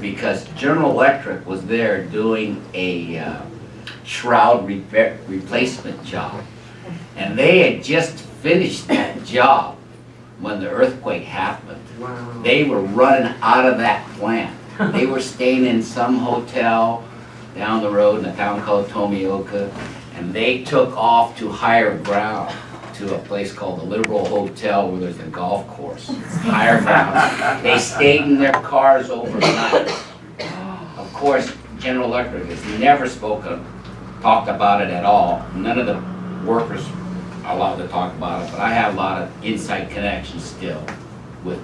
because General Electric was there doing a uh, shroud repair, replacement job. And they had just finished that job when the earthquake happened. Wow. They were running out of that plant. They were staying in some hotel down the road in a town called Tomioka, and they took off to higher ground, to a place called the Liberal Hotel where there's a golf course. Higher ground. They stayed in their cars overnight. Of course, General Electric has never spoken, talked about it at all. None of the workers are allowed to talk about it, but I have a lot of inside connections still with,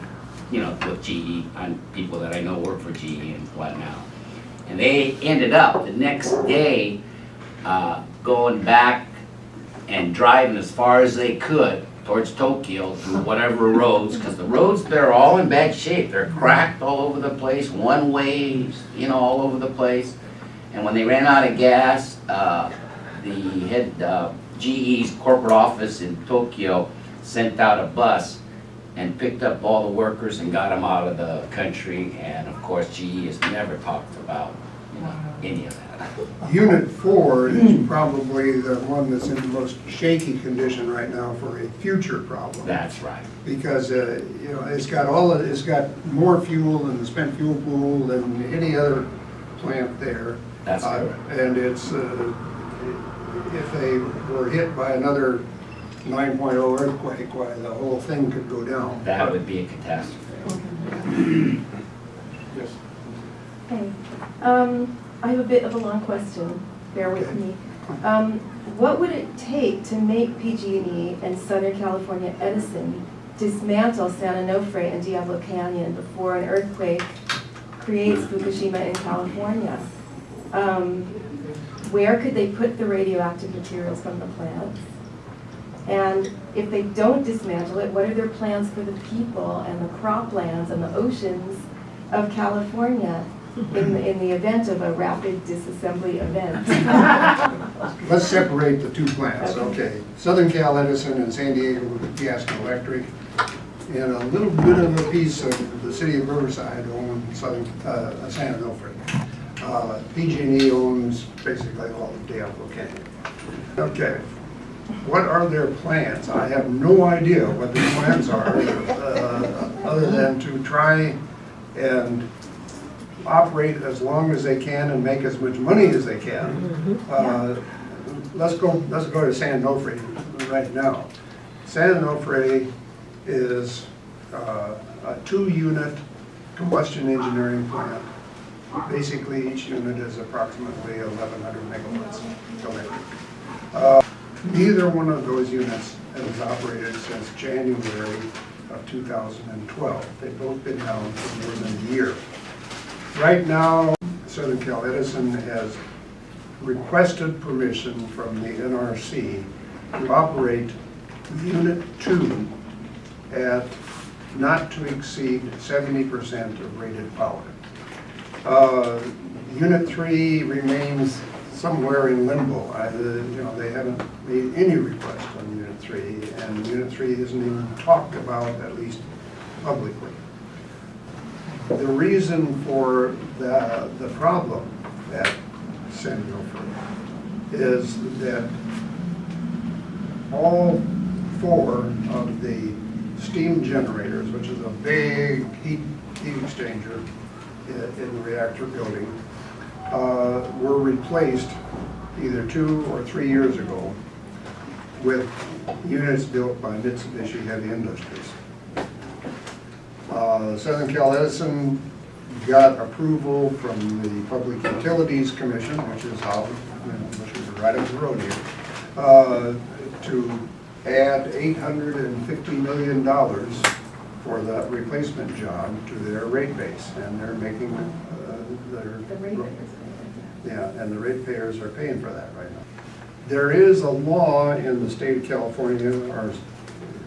you know, with GE, and people that I know work for GE and whatnot. And they ended up the next day, uh, going back and driving as far as they could towards Tokyo through whatever roads, because the roads there are all in bad shape. They're cracked all over the place, one ways, you know, all over the place. And when they ran out of gas, uh, the head, uh, GE's corporate office in Tokyo sent out a bus and picked up all the workers and got them out of the country. And of course, GE has never talked about, you know, any of that. Unit four is probably the one that's in the most shaky condition right now for a future problem. That's right. Because, uh, you know, it's got all, of it's got more fuel than the spent fuel pool than any other plant there. That's Uh, correct. And it's, uh, if they were hit by another 9.0 earthquake, why, the whole thing could go down. That would be a catastrophe. Yes. Okay, um, I have a bit of a long question, bear with me. Um, what would it take to make PG&E and Southern California Edison dismantle San Onofre and Diablo Canyon before an earthquake creates Fukushima in California? Um, where could they put the radioactive materials from the plants? And if they don't dismantle it, what are their plans for the people and the croplands and the oceans of California in, the- in the event of a rapid disassembly event? Let's separate the two plants, Okay. okay. Southern Cal Edison and San Diego Gas and Electric, and a little bit of a piece of the city of Riverside own Southern, uh, San Onofre. Uh, PG&E owns basically all of Diablo Canyon. Okay, what are their plans? I have no idea what their plans are, uh, other than to try and operate as long as they can and make as much money as they can. Uh, Let's go, let's go to San Onofre right now. San Onofre is uh, a two-unit combustion engineering plant. Basically, each unit is approximately 1,100 megawatts electric. Uh, Neither one of those units has operated since January of 2012. They've both been down for more than a year. Right now, Southern Cal Edison has requested permission from the NRC to operate Unit 2 at not to exceed 70% of rated power. Uh, Unit 3 remains somewhere in limbo. I, uh, You know, they haven't made any request on Unit 3, and Unit 3 isn't even talked about, at least publicly. The reason for the, the problem at San Onofre is that all four of the steam generators, which is a big heat, heat exchanger i- in the reactor building, uh, were replaced either two or three years ago with units built by Mitsubishi Heavy Industries. Uh, Southern Cal Edison got approval from the Public Utilities Commission, which is how, which is right up the road here, uh, to add eight hundred and fifty million dollars for that replacement job to their rate base, and they're making, uh, their. The rate Yeah, and the ratepayers are paying for that right now. There is a law in the state of California, or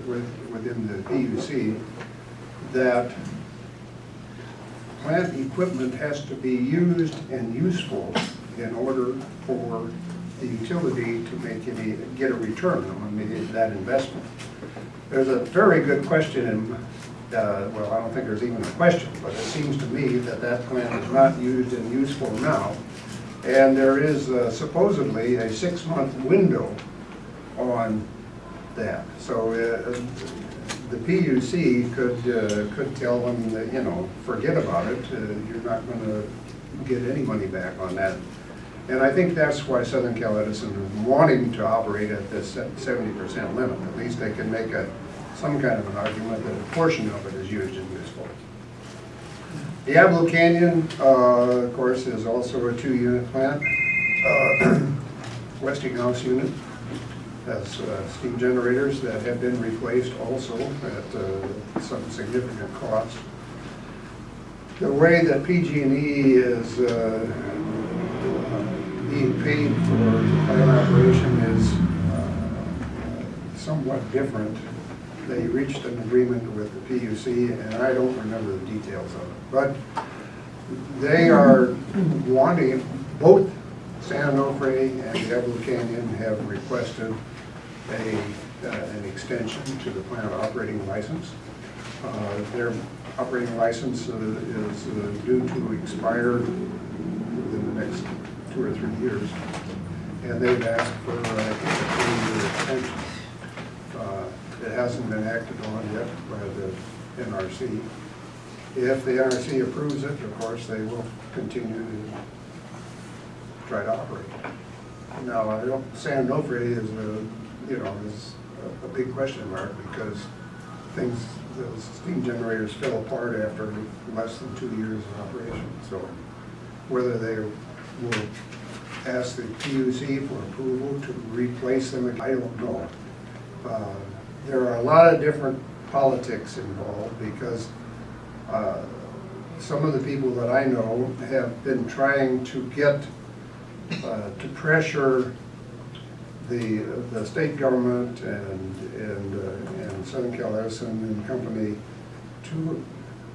with- within the PUC, that plant equipment has to be used and useful in order for the utility to make any, get a return on that investment. There's a very good question in uh, well, I don't think there's even a question, but it seems to me that that plant is not used and useful now. And there is uh, supposedly a six-month window on that. So uh, the PUC could, uh, could tell them that, you know, forget about it, uh, you're not going to get any money back on that. And I think that's why Southern Cal Edison is wanting to operate at this seventy percent limit. At least they can make a, some kind of an argument that a portion of it is used and useful. Diablo Canyon, uh, of course, is also a two-unit plant. Uh, Westinghouse unit has uh, steam generators that have been replaced also at uh, some significant cost. The way that PG&E is uh, being paid for plant operation is uh, somewhat different. They reached an agreement with the PUC, and I don't remember the details of it. But they are wanting, both San Onofre and Diablo Canyon have requested a, uh, an extension to the plant operating license. Uh, Their operating license uh, is uh, due to expire within the next two or three years. And they've asked for, uh, a extension. Uh, It hasn't been acted on yet by the NRC. If the NRC approves it, of course, they will continue to try to operate. Now, I don't, San Onofre is a, you know, is a- a big question mark because things, those steam generators fell apart after less than two years of operation. So whether they will ask the PUC for approval to replace them, I don't know. Uh, There are a lot of different politics involved because uh, some of the people that I know have been trying to get, uh, to pressure the, the state government and, and, uh, and Southern Cal Edison and company to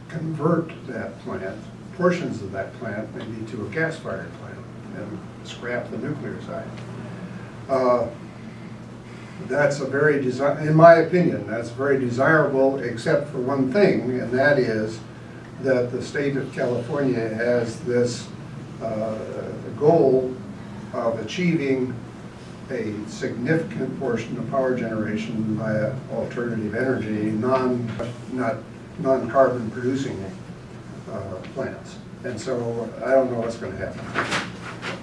convert that plant, portions of that plant, maybe to a gas-fired plant and scrap the nuclear side. Uh, That's a very in my opinion, that's very desirable, except for one thing, and that is that the state of California has this uh, goal of achieving a significant portion of power generation via alternative energy, non, not, non-carbon producing uh, plants. And so I don't know what's gonna happen.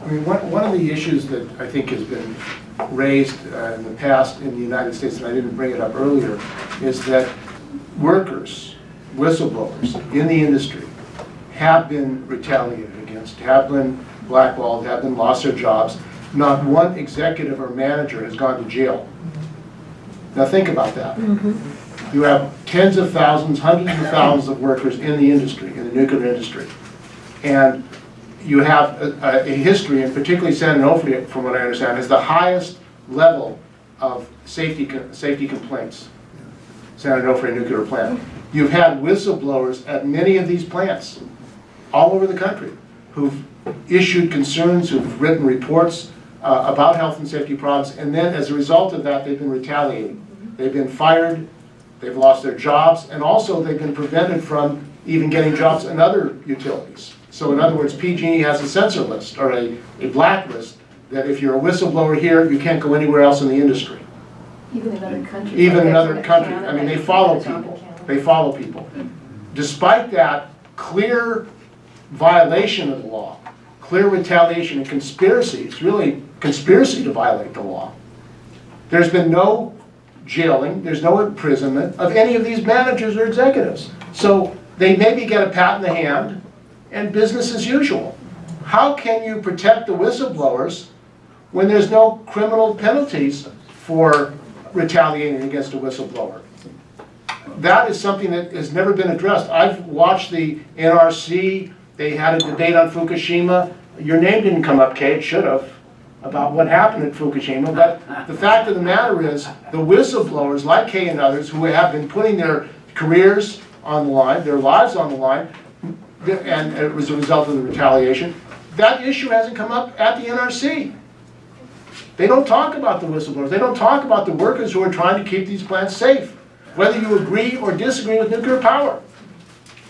I mean, one, one of the issues that I think has been raised uh, in the past in the United States, and I didn't bring it up earlier, is that workers, whistleblowers in the industry have been retaliated against, have been blackballed, have them lost their jobs. Not one executive or manager has gone to jail. Now think about that. Mm-hmm. You have tens of thousands, hundreds of thousands of workers in the industry, in the nuclear industry. And you have a, a history, and particularly San Onofre, from what I understand, is the highest level of safety, safety complaints. San Onofre nuclear plant. You've had whistleblowers at many of these plants, all over the country, who've issued concerns, who've written reports uh, about health and safety problems, and then as a result of that, they've been retaliated. They've been fired, they've lost their jobs, and also they've been prevented from even getting jobs in other utilities. So in other words, PG&E has a censor list, or a, a blacklist, that if you're a whistleblower here, you can't go anywhere else in the industry. Even in other countries. Even like in other countries, I mean, they follow the top of people, they follow people. Despite that clear violation of the law, clear retaliation and conspiracy, it's really conspiracy to violate the law. There's been no jailing, there's no imprisonment of any of these managers or executives. So they maybe get a pat in the hand and business as usual. How can you protect the whistleblowers when there's no criminal penalties for retaliating against a whistleblower? That is something that has never been addressed. I've watched the NRC, they had a debate on Fukushima. Your name didn't come up, Kate, it should have, about what happened at Fukushima. But the fact of the matter is, the whistleblowers, like Kay and others, who have been putting their careers on the line, their lives on the line, and it was a result of the retaliation, that issue hasn't come up at the NRC. They don't talk about the whistleblowers, they don't talk about the workers who are trying to keep these plants safe. whether you agree or disagree with nuclear power.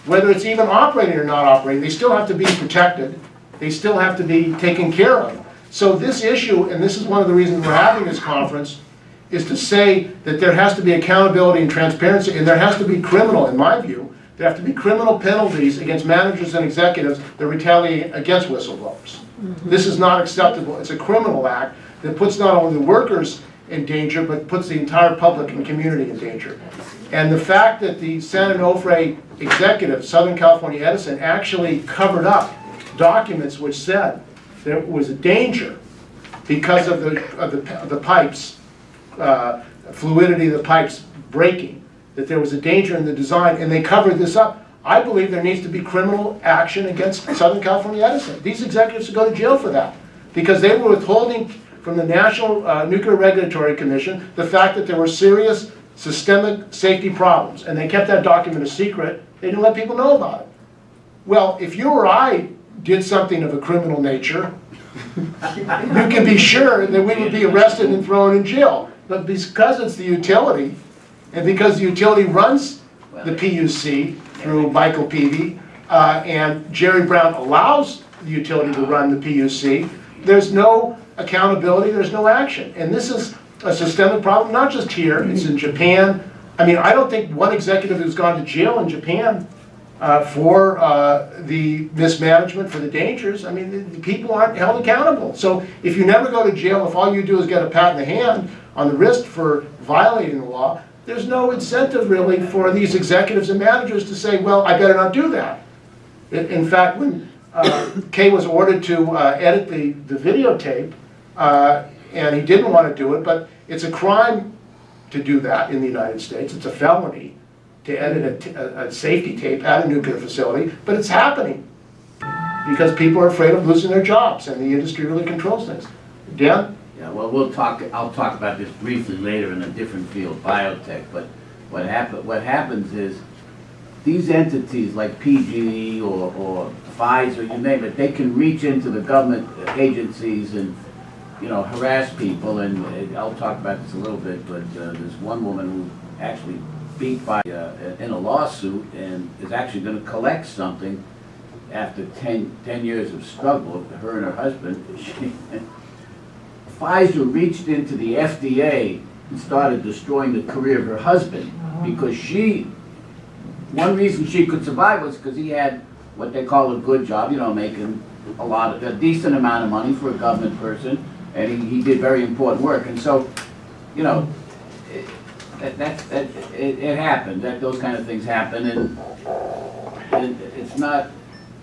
Whether it's even operating or not operating, they still have to be protected, they still have to be taken care of. So this issue, and this is one of the reasons we're having this conference, is to say that there has to be accountability and transparency, and there has to be criminal, in my view, there have to be criminal penalties against managers and executives that retaliate against whistleblowers. Mm-hmm. This is not acceptable, it's a criminal act that puts not only the workers in danger, but puts the entire public and community in danger. And the fact that the San Onofre executive, Southern California Edison, actually covered up documents which said there was a danger because of the, of the, of the pipes, uh, fluidity of the pipes breaking, that there was a danger in the design, and they covered this up. I believe there needs to be criminal action against Southern California Edison. These executives should go to jail for that, because they were withholding from the National uh, Nuclear Regulatory Commission the fact that there were serious systemic safety problems, and they kept that document a secret. They didn't let people know about it. Well, if you or I did something of a criminal nature, you can be sure that we would be arrested and thrown in jail. But because it's the utility, and because the utility runs the PUC through Michael Peevey, uh, and Jerry Brown allows the utility to run the PUC, there's no accountability, there's no action. And this is a systemic problem, not just here, it's in Japan. I mean, I don't think one executive who's gone to jail in Japan uh, for uh, the mismanagement, for the dangers, I mean, the- the people aren't held accountable. So if you never go to jail, if all you do is get a pat in the hand on the wrist for violating the law, there's no incentive really for these executives and managers to say, well, I better not do that. In in fact, when uh, Kay was ordered to uh, edit the the videotape, uh, and he didn't want to do it, but it's a crime to do that in the United States. It's a felony to edit a safety tape at a nuclear facility, but it's happening because people are afraid of losing their jobs, and the industry really controls things. Dan? Yeah, well, we'll talk, I'll talk about this briefly later in a different field, biotech, but what happen, what happens is, these entities like PGE or, or Pfizer, you name it, they can reach into the government agencies and, you know, harass people, and uh, I'll talk about this a little bit, but uh, there's one woman who actually beat by, uh, in a lawsuit and is actually gonna collect something after 10 10 years of struggle, her and her husband, she, Pfizer reached into the FDA and started destroying the career of her husband because she, one reason she could survive was because he had what they call a good job, you know, making a lot of, a decent amount of money for a government person, and he, he did very important work. And so, you know, it- that, that, that, it, it happened, that those kind of things happen, and, and it's not,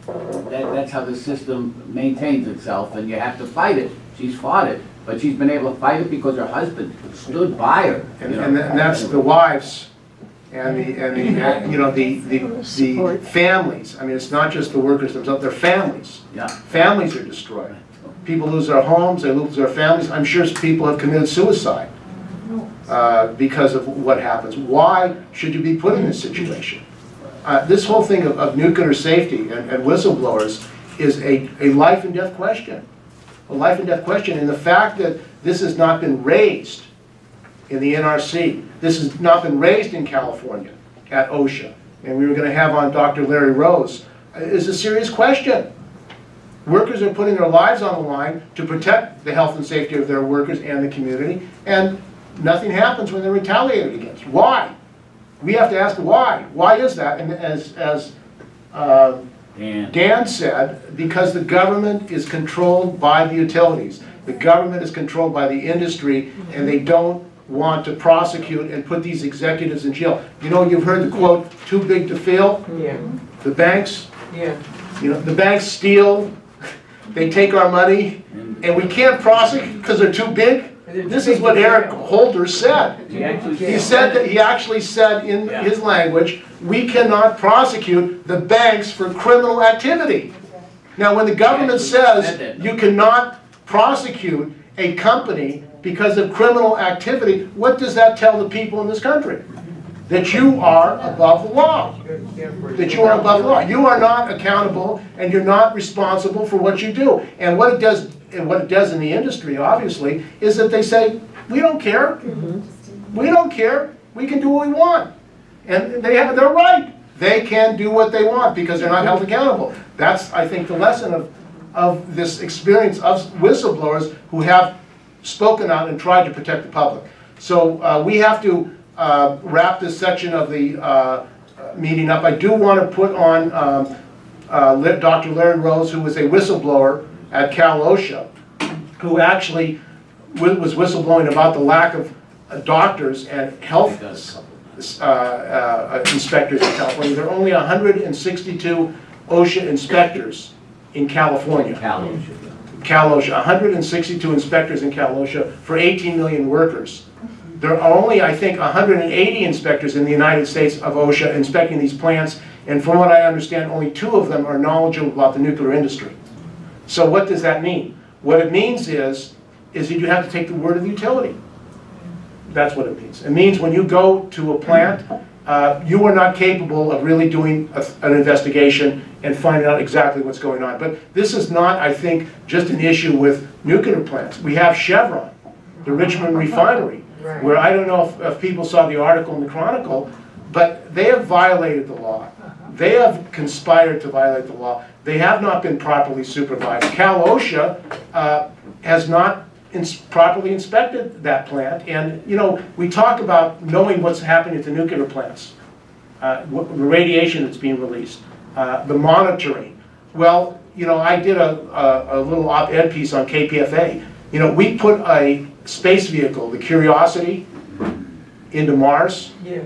that, that's how the system maintains itself, and you have to fight it. She's fought it, but she's been able to fight it because her husband stood by her. And, you know. and tha- and that's the wives and the, and the, uh, you know, the, the, the families. I mean, it's not just the workers themselves, they're families. Yeah, Families are destroyed. People lose their homes, they lose their families. I'm sure people have committed suicide uh, because of what happens. Why should you be put in this situation? Uh, This whole thing of, of nuclear safety and and whistleblowers is a, a life and death question. A life and death question, and the fact that this has not been raised in the NRC, this has not been raised in California at OSHA, and we were gonna have on Dr. Larry Rose, uh, is a serious question. Workers are putting their lives on the line to protect the health and safety of their workers and the community, and nothing happens when they're retaliated against. Why? We have to ask why. Why is that? And as, as uh, and, Dan said, because the government is controlled by the utilities. The government is controlled by the industry, and they don't want to prosecute and put these executives in jail. You know, you've heard the quote, "too big to fail." Yeah, The banks, yeah. you know, the banks steal, they take our money, and we can't prosecute because they're too big. This is what Eric Holder said. he actually said that, he actually said in his language, we cannot prosecute the banks for criminal activity. Now, when the government He actually said says you cannot prosecute a company because of criminal activity, what does that tell the people in this country? That you are above the law, that you are above the law. You are not accountable and you're not responsible for what you do. And what it does, and what it does in the industry, obviously, is that they say, we don't care. We don't care. we can do what we want. And they have, they're right. They can do what they want because they're not held accountable. That's, I think, the lesson of, of this experience of whistleblowers who have spoken out and tried to protect the public. So uh, we have to uh, wrap this section of the uh, meeting up. I do want to put on um, uh, Dr. Larry Rose, who was a whistleblower at Cal OSHA, who actually was whistleblowing about the lack of uh, doctors and health uh, uh, inspectors in California. There are only 162 OSHA inspectors in California. Cal OSHA. Cal OSHA, 162 inspectors in Cal OSHA for 18 million workers. There are only, I think, 180 inspectors in the United States of OSHA inspecting these plants, and from what I understand, only two of them are knowledgeable about the nuclear industry. So what does that mean? What it means is, is that you have to take the word of the utility. That's what it means. It means when you go to a plant, uh, you are not capable of really doing a- an investigation and finding out exactly what's going on. But this is not, I think, just an issue with nuclear plants. We have Chevron, the Richmond refinery, where I don't know if, if people saw the article in the Chronicle, but they have violated the law. They have conspired to violate the law. They have not been properly supervised. Cal OSHA uh, has not ins- properly inspected that plant. And, you know, we talk about knowing what's happening at the nuclear plants, uh, the radiation that's being released, uh, the monitoring. Well, you know, I did a, a, a little op-ed piece on KPFA. You know, we put a space vehicle, the Curiosity, into Mars Yeah.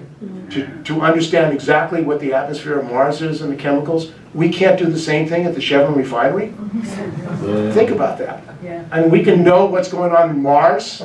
to, to understand exactly what the atmosphere of Mars is and the chemicals. We can't do the same thing at the Chevron refinery? Mm-hmm. Think about that. Yeah. I mean, we can know what's going on in Mars,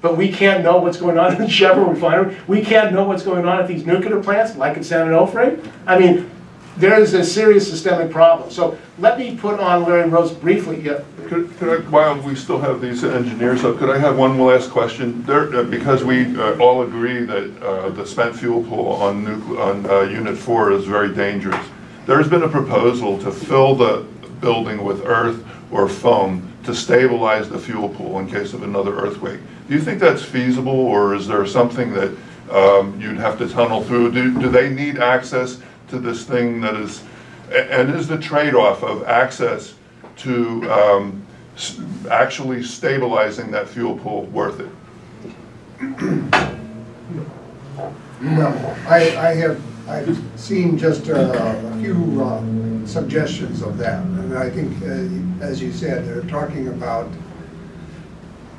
but we can't know what's going on in the Chevron refinery. We can't know what's going on at these nuclear plants, like at San Onofre. I mean, there is a serious systemic problem. So let me put on Larry Rose briefly, yeah, Could, could I, while we still have these engineers up, could I have one last question? There, uh, because we uh, all agree that uh, the spent fuel pool on on uh, Unit 4 is very dangerous. There's been a proposal to fill the building with earth or foam to stabilize the fuel pool in case of another earthquake. Do you think that's feasible, or is there something that um, you'd have to tunnel through? Do, do they need access to this thing that is, and is the trade-off of access to um, actually stabilizing that fuel pool worth it? Well, I, I have, I've seen just uh, a few uh, suggestions of that, and I think, uh, as you said, they're talking about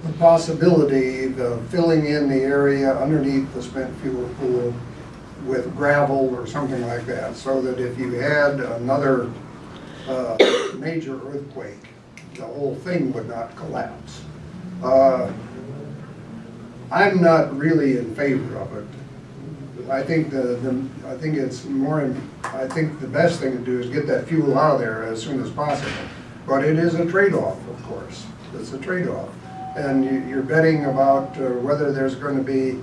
the possibility of filling in the area underneath the spent fuel pool with gravel or something like that, so that if you had another uh, major earthquake, the whole thing would not collapse. Uh, I'm not really in favor of it. I think the, the, I think it's more, im- I think the best thing to do is get that fuel out of there as soon as possible. But it is a trade-off, of course. It's a trade-off. And you, you're betting about uh, whether there's gonna be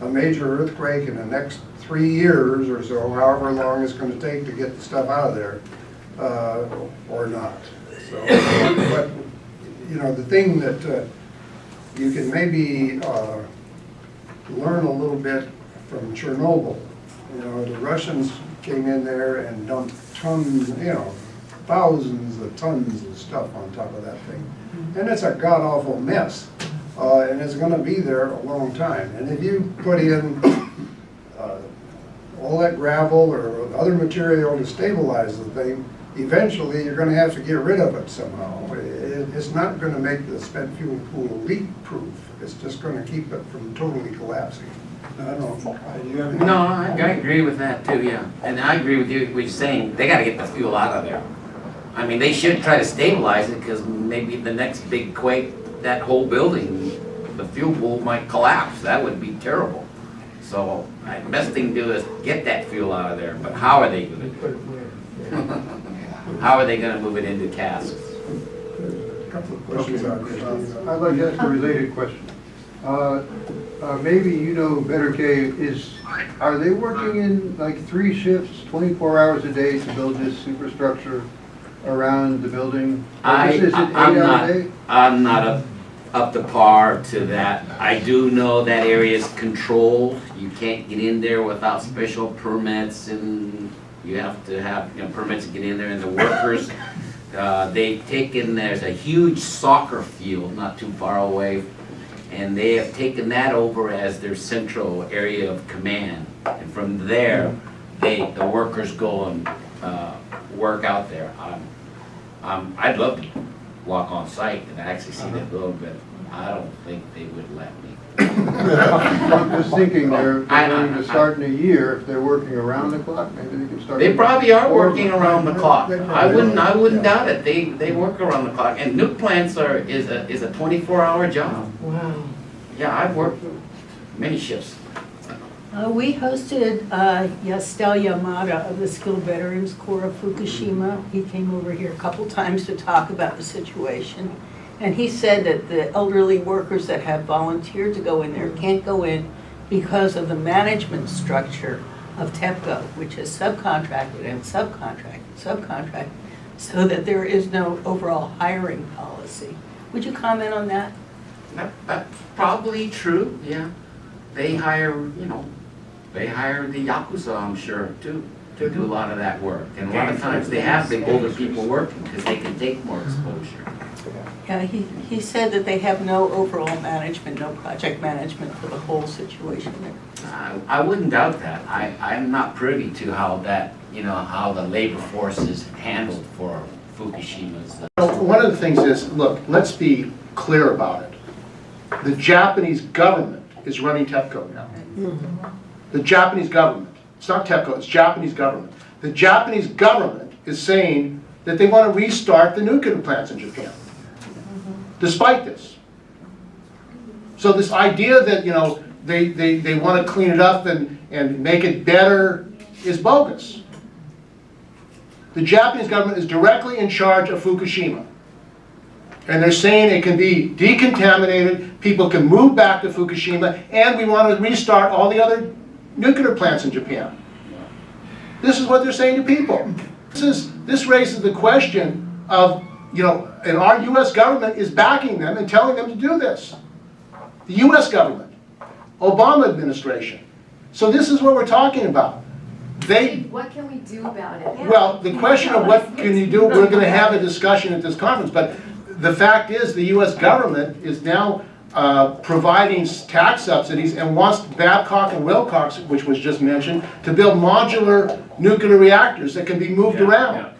a major earthquake in the next three years or so, however long it's gonna take to get the stuff out of there, uh, or not. So, but, you know, the thing that, uh, you can maybe, uh, learn a little bit from Chernobyl. You know, the Russians came in there and dumped tons, you know, thousands of tons of stuff on top of that thing. And it's a god-awful mess, uh, and it's gonna be there a long time. And if you put in, uh, all that gravel or other material to stabilize the thing, eventually you're gonna have to get rid of it somehow. It, it's not gonna make the spent fuel pool leak-proof, it's just gonna keep it from totally collapsing. I don't know? No, I, I agree with that too, yeah. And I agree with you, you're saying, they gotta get the fuel out of there. I mean, they should try to stabilize it, because maybe the next big quake, that whole building, the fuel pool might collapse, that would be terrible. So, the best thing to do is get that fuel out of there, but how are they gonna, Put it how are they gonna move it into casks? A Couple of questions out there. I'd like to ask a related question. Uh, uh, Maybe you know better, Kay, is, are they working in like three shifts, 24 hours a day to build this superstructure around the building? Or I, is it I'm eight hour not. I'm not a, up to par to that. I do know that area is controlled. You can't get in there without special permits and you have to have, you know, permits to get in there and the workers, uh, they've taken, there's a huge soccer field not too far away and they have taken that over as their central area of command. And from there, they, the workers go and, uh, work out there. Um, um, I'd love to walk on site and actually see that a little bit. I don't think they would let me. I'm just thinking they're, I- they're I- going to start in a year, if they're working around the clock, maybe they can start. They probably are working around the clock. They I wouldn't, are. I wouldn't doubt it. They, they work around the clock. And nuke plants are, is a, is a twenty-four hour job. Wow. Yeah, I've worked many shifts. Uh, we hosted, uh, Yasuteru Yamada of the Skilled Veterans Corps of Fukushima. He came over here a couple times to talk about the situation. And he said that the elderly workers that have volunteered to go in there can't go in because of the management structure of TEPCO, which is subcontracted and subcontracted, subcontracted, so that there is no overall hiring policy. Would you comment on that? That, that's probably true, yeah. They hire, you know, they hire the Yakuza, I'm sure, too, to do mm-hmm. a lot of that work. And a lot of times they have the older people working because they can take more exposure. Yeah, he, he said that they have no overall management, no project management for the whole situation there. I, I wouldn't doubt that. I, I'm not privy to how that, you know, how the labor force is handled for Fukushima's. uh, Well, One of the things is, look, let's be clear about it. The Japanese government is running TEPCO now. The Japanese government, it's not TEPCO, it's Japanese government. The Japanese government is saying that they want to restart the nuclear plants in Japan, despite this. So this idea that, you know, they, they, they want to clean it up and, and make it better is bogus. The Japanese government is directly in charge of Fukushima. And they're saying it can be decontaminated, people can move back to Fukushima, and we want to restart all the other nuclear plants in Japan. This is what they're saying to people. This is, this raises the question of, you know, and our US government is backing them and telling them to do this. The US government, Obama administration. So this is what we're talking about. They, What can we do about it? well, the question of what can you do, we're gonna have a discussion at this conference, but the fact is, the US government is now uh, providing tax subsidies and wants Babcock and Wilcox, which was just mentioned, to build modular nuclear reactors that can be moved around.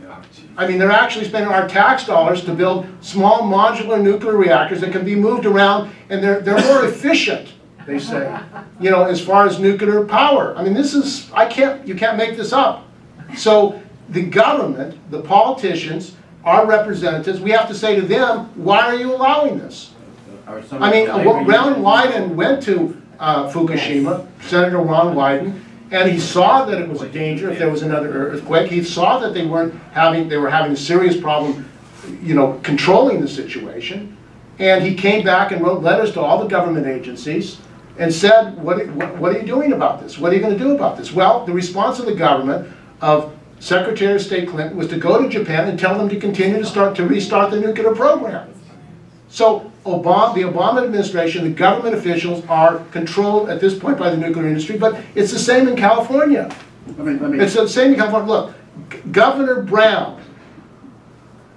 I mean, they're actually spending our tax dollars to build small modular nuclear reactors that can be moved around, and they're, they're more efficient, they say, you know, as far as nuclear power. I mean, this is, I can't, you can't make this up. So the government, the politicians, our representatives, we have to say to them, why are you allowing this? I mean, Ron Wyden went to uh, Fukushima, Senator Ron Wyden, and he saw that it was a danger if there was another earthquake. He saw that they weren't having, they were having a serious problem, you know, controlling the situation. And he came back and wrote letters to all the government agencies and said, what, what what are you doing about this? What are you gonna do about this? Well, the response of the government of Secretary of State Clinton was to go to Japan and tell them to continue to start, to restart the nuclear program. So Obama, the Obama administration, the government officials are controlled at this point by the nuclear industry, but it's the same in California. Let me, let me, It's the same in California. Look, G- Governor Brown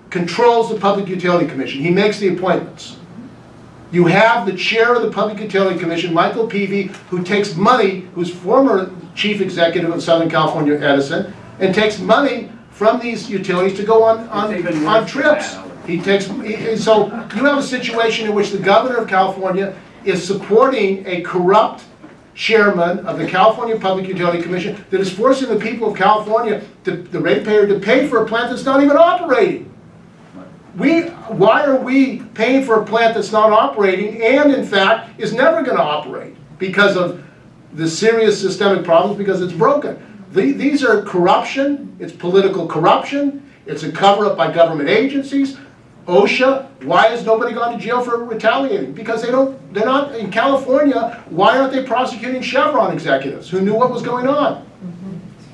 controls the Public Utility Commission. He makes the appointments. You have the chair of the Public Utility Commission, Michael Peevey, who takes money, who's former chief executive of Southern California Edison, and takes money from these utilities to go on, on, on trips. He takes, he- so you have a situation in which the governor of California is supporting a corrupt chairman of the California Public Utility Commission that is forcing the people of California, to- the ratepayer, to pay for a plant that's not even operating. We, why are we paying for a plant that's not operating and in fact is never gonna operate? Because of the serious systemic problems, because it's broken. The- These are corruption, it's political corruption, it's a cover-up by government agencies. OSHA, why has nobody gone to jail for retaliating? Because they don't, they're not, in California, why aren't they prosecuting Chevron executives who knew what was going on?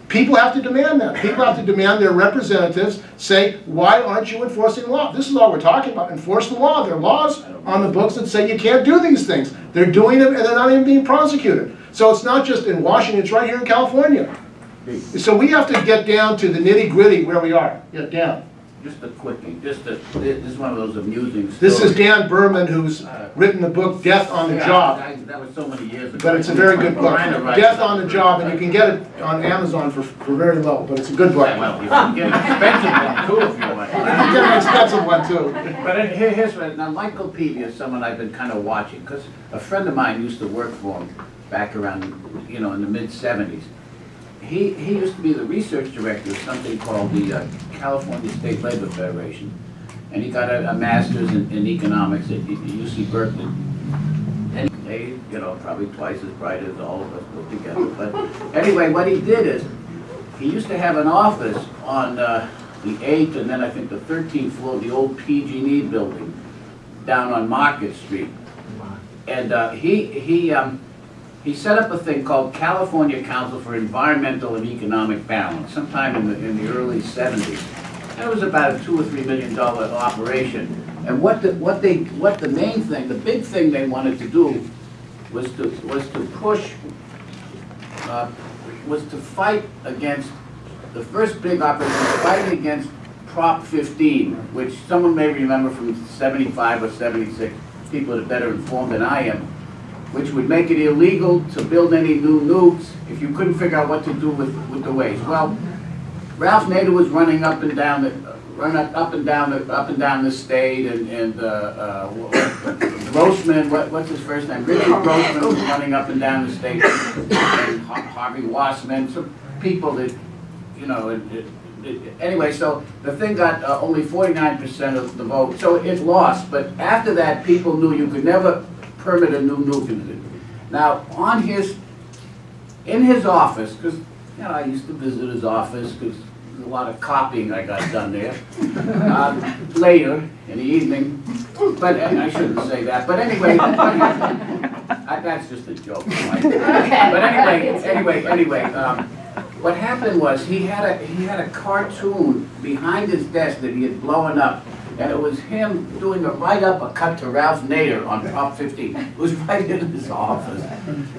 People have to demand that. People have to demand their representatives say, why aren't you enforcing the law? This is all we're talking about, enforce the law. There are laws on the books that say you can't do these things. They're doing them and they're not even being prosecuted. So it's not just in Washington, it's right here in California. So we have to get down to the nitty gritty where we are, get down. Just a quickie, just a, this is one of those amusing stories. This is Dan Berman, who's uh, written the book Death on the Yeah, Job. I- That was so many years ago. But it's a very good book. Death on the. Job, and you can get it on Amazon for, for very low, but it's a good book. Yeah, well, you can get an expensive one too if you want. You can get an expensive one too. But it- here- here's what, now Michael Peevey is someone I've been kind of watching, because a friend of mine used to work for him back around, you know, in the mid-seventies. He, he used to be the research director of something called the uh, California State Labor Federation. And he got a, a master's in, in economics at UC Berkeley. And they, you know, probably twice as bright as all of us put together. But anyway, what he did is, he used to have an office on uh, the eighth and then I think the thirteenth floor of the old PG&E building down on Market Street. And uh, he, he, um, he set up a thing called California Council for Environmental and Economic Balance sometime in the, in the early seventies. That was about a two or three million dollar operation. And what the, what they, what the main thing, the big thing they wanted to do was to, was to push uh, was to fight against, the first big operation was fighting against Prop 15, which someone may remember from 75 or 76, people that are better informed than I am, which would make it illegal to build any new nukes if you couldn't figure out what to do with, with the waste. Well, Ralph Nader was running up and down the, run up, up and down the, up and down the state and, and, uh, uh, Grossman, what, what's his first name? Richard Grossman was running up and down the state. And Harvey Wasserman, some people that, you know, it, it, it- anyway, so the thing got uh, only forty-nine percent of the vote, so it lost. But after that, people knew you could never permit a new nuke. Now, on his, in his office, because, you know, I used to visit his office, because a lot of copying I got done there. Um, Later, in the evening, but uh, I shouldn't say that, but anyway, I- that's just a joke. Mike. But anyway, anyway, anyway, um, what happened was, he had a, he had a cartoon behind his desk that he had blown up, and it was him doing a right cut to Ralph Nader on Prop 15. It was right in his office.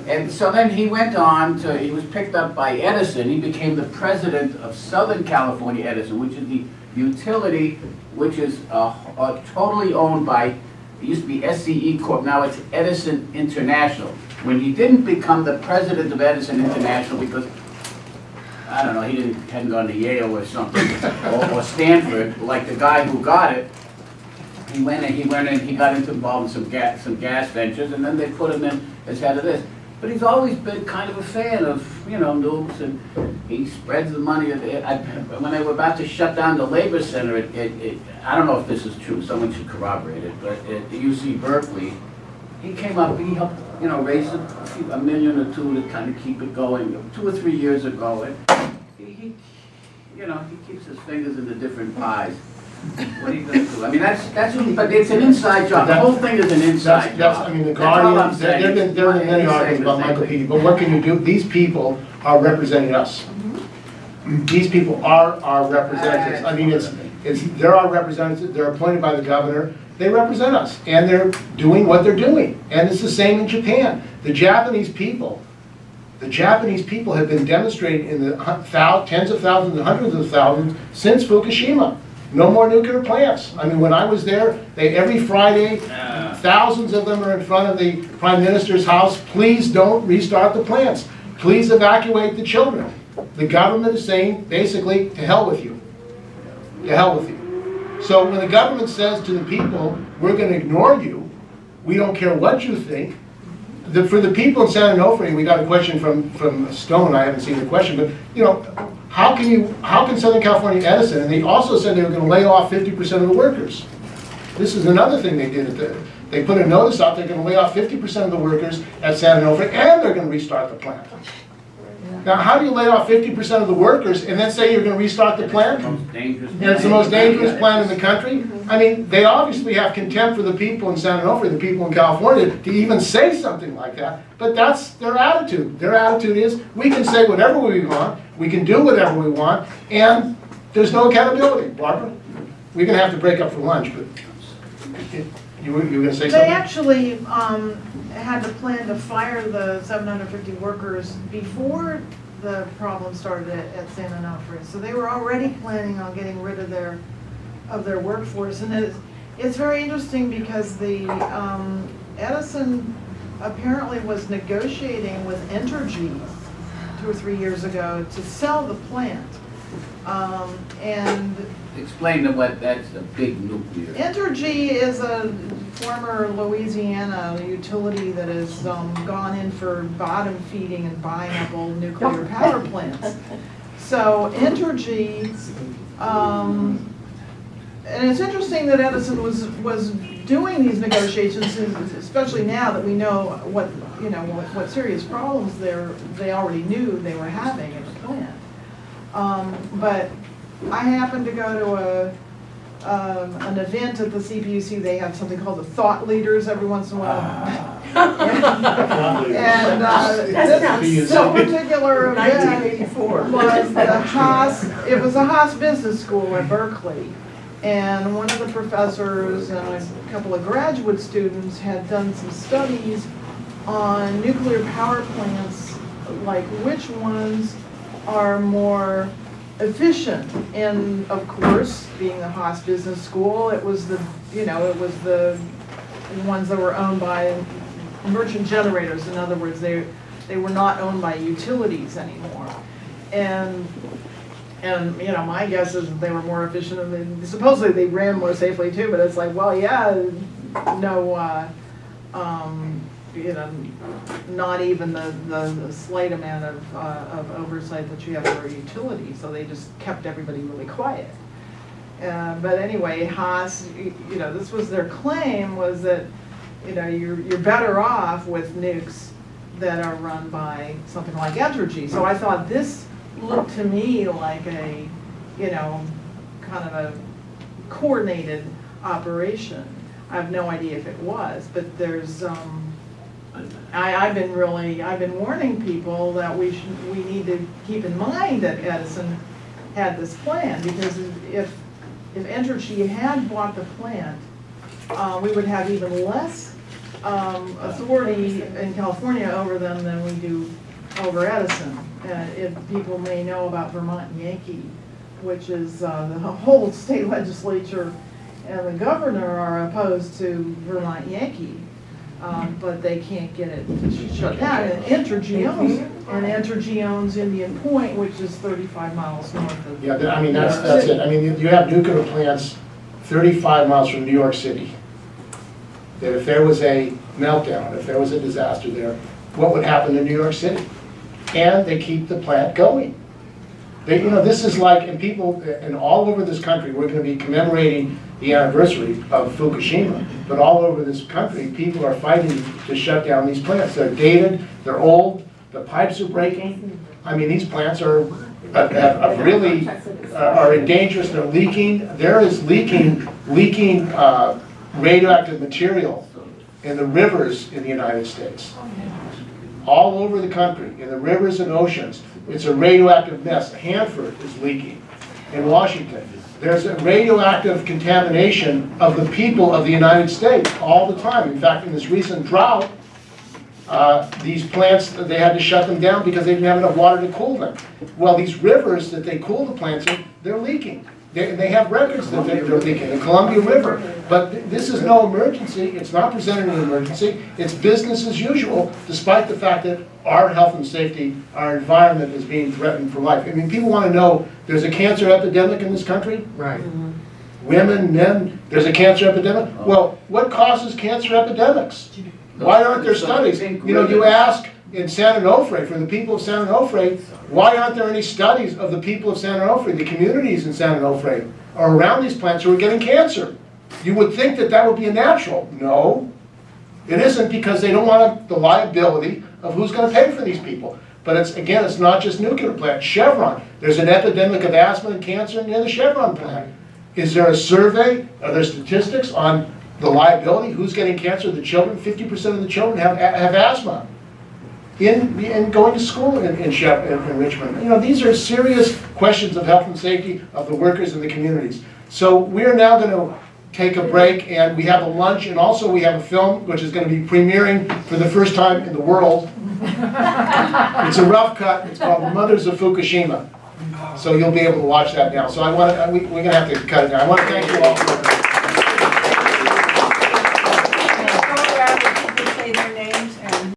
And so then he went on to, he was picked up by Edison, he became the president of Southern California Edison, which is the utility, which is uh, uh, totally owned by, it used to be SCE Corp., now it's Edison International. When he didn't become the president of Edison International, because, I don't know, he didn't, hadn't gone to Yale or something, or or Stanford, like the guy who got it, he went and he went and he got into involved in some gas, some gas ventures, and then they put him in as head of this. But he's always been kind of a fan of, you know, nukes, and he spreads the money. I- When they were about to shut down the Labor Center, it, it, it- I don't know if this is true, someone should corroborate it, but at UC Berkeley, he came up, he helped, you know, raise a, few- a million or two to kind of keep it going, two or three years ago. And he, he, you know, he keeps his fingers in the different pies. What are you gonna do? I mean, that's, that's, but it's an inside job. The whole thing is an inside that's, job. I mean, the That's Guardian, there have been, there have been many articles about Michael. Peevey, but what can you do? These people are representing us. Mm-hmm. These people are our representatives. I mean, it's, it's, they're our representatives, they're appointed by the governor, they represent us, and they're doing what they're doing. And it's the same in Japan. The Japanese people, the Japanese people have been demonstrating in the tens of thousands and hundreds of thousands since Fukushima. No more nuclear plants. I mean, when I was there, they, every Friday, thousands of them are in front of the prime minister's house. Please don't restart the plants. Please evacuate the children. The government is saying, basically, to hell with you. To hell with you. So when the government says to the people, we're gonna ignore you, we don't care what you think, the, for the people in San Onofre, we got a question from, from Stone, I haven't seen the question, but, you know, how can you, how can Southern California Edison, and they also said they were gonna lay off fifty percent of the workers. This is another thing they did, at the- they put a notice out, they're gonna lay off fifty percent of the workers at San Onofre, and they're gonna restart the plant. Now, how do you lay off fifty percent of the workers and then say you're gonna restart the plant? Most dangerous. And it's the most dangerous plant in the country? Mm-hmm. I mean, they obviously have contempt for the people in San Onofre, the people in California, to even say something like that. But that's their attitude. Their attitude is, we can say whatever we want, we can do whatever we want, and there's no accountability. Barbara, we're gonna have to break up for lunch, but you were, you were gonna say They something? actually um, had the plan to fire the 750 workers before the problem started at at San Onofre. So they were already planning on getting rid of their, of their workforce. And it's, it's very interesting because the um, Edison apparently was negotiating with Entergy two or three years ago to sell the plant. Um, And Explain to what, that's a big nuclear. Entergy is a former Louisiana utility that has um, gone in for bottom feeding and buying up old nuclear power plants. So Entergy, um, and it's interesting that Edison was, was doing these negotiations, especially now that we know what, you know, what, what serious problems they're, they already knew they were having at the plant. Um, But I happened to go to a, um, an event at the CPUC, they have something called the Thought Leaders every once in a while. And uh, this this particular event was the Haas, it was the Haas Business School at Berkeley. And one of the professors and a couple of graduate students had done some studies on nuclear power plants, like which ones are more efficient. And of course, being the Haas Business School, it was the, you know, it was the ones that were owned by merchant generators. In other words, they, they were not owned by utilities anymore. And, and, you know, my guess is that they were more efficient and they- supposedly they ran more safely too, but it's like, well, yeah, no, uh, um, you know, not even the, the the slight amount of, uh, of oversight that you have over a utility, so they just kept everybody really quiet. Uh, but anyway, Haas, you know, this was their claim, was that, you know, you're, you're better off with nukes that are run by something like Entergy. So I thought this looked to me like a, you know, kind of a coordinated operation. I have no idea if it was, but there's, um, I, I've been really, I've been warning people that we should, we need to keep in mind that Edison had this plan, because if, if Entergy had bought the plant, uh, we would have even less, um, authority in California over them than we do over Edison. And if people may know about Vermont Yankee, which is, uh, the whole state legislature and the governor are opposed to Vermont Yankee um, but they can't get it shut down. And Entergy owns, and Entergy owns Indian Point, which is thirty-five miles north of. Yeah, I mean, that's, that's it. I mean, you- you have nuclear plants thirty-five miles from New York City. That if there was a meltdown, if there was a disaster there, what would happen to New York City? And they keep the plant going. They, you know, this is like, and people, and all over this country, we're gonna be commemorating the anniversary of Fukushima, but all over this country, people are fighting to shut down these plants. They're dated, they're old, the pipes are breaking. I mean, these plants are, have- have really, uh, are dangerous, they're leaking. There is leaking, leaking uh, radioactive material in the rivers in the United States all over the country, in the rivers and oceans. It's a radioactive mess. Hanford is leaking in Washington. There's a radioactive contamination of the people of the United States all the time. In fact, in this recent drought, uh, these plants, they had to shut them down because they didn't have enough water to cool them. Well, these rivers that they cool the plants in, they're leaking. They, they have records that they- they're leaking, the Columbia River. But th- this is no emergency, it's not presented as an emergency, it's business as usual, despite the fact that our health and safety, our environment is being threatened for life. I mean, people want to know, there's a cancer epidemic in this country? Right. Mm-hmm. Women, men, there's a cancer epidemic? Well, what causes cancer epidemics? Why aren't there studies? You know, you ask in San Onofre, for the people of San Onofre, why aren't there any studies of the people of San Onofre, the communities in San Onofre, or around these plants who are getting cancer? You would think that that would be a natural. No, it isn't because they don't want the liability of who's gonna pay for these people. But it's, again, it's not just nuclear plant, Chevron, there's an epidemic of asthma and cancer near the Chevron plant. Is there a survey, are there statistics on the liability, who's getting cancer, the children, fifty percent of the children have, have asthma in, in going to school in, in Shep, in in Richmond. You know, these are serious questions of health and safety of the workers and the communities. So we're now gonna take a break, and we have a lunch, and also we have a film, which is gonna be premiering for the first time in the world. It's a rough cut, it's called Mothers of Fukushima. So you'll be able to watch that now. So I wanna, we, we're gonna have to cut it now. I wanna thank you all for.